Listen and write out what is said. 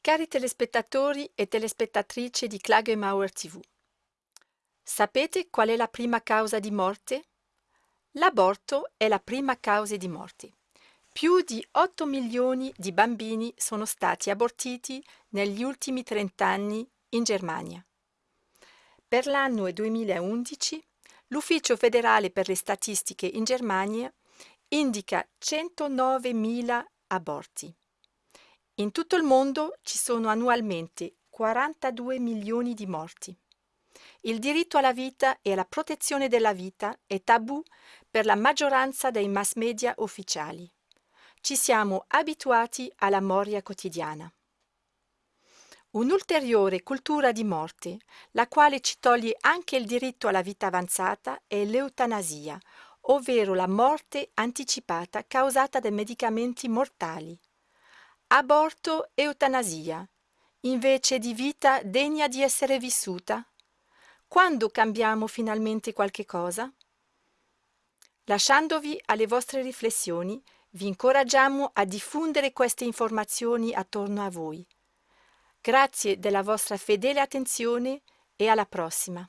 Cari telespettatori e telespettatrici di Klagemauer TV, sapete qual è la prima causa di morte? L'aborto è la prima causa di morte. Più di 8 milioni di bambini sono stati abortiti negli ultimi 30 anni in Germania. Per l'anno 2011 l'Ufficio federale per le statistiche in Germania indica 109.000 aborti. In tutto il mondo ci sono annualmente 42 milioni di morti. Il diritto alla vita e alla protezione della vita è tabù per la maggioranza dei mass media ufficiali. Ci siamo abituati alla moria quotidiana. Un'ulteriore cultura di morte, la quale ci toglie anche il diritto alla vita avanzata, è l'eutanasia, ovvero la morte anticipata causata da medicamenti mortali aborto e eutanasia, invece di vita degna di essere vissuta? Quando cambiamo finalmente qualche cosa? Lasciandovi alle vostre riflessioni, vi incoraggiamo a diffondere queste informazioni attorno a voi. Grazie della vostra fedele attenzione e alla prossima.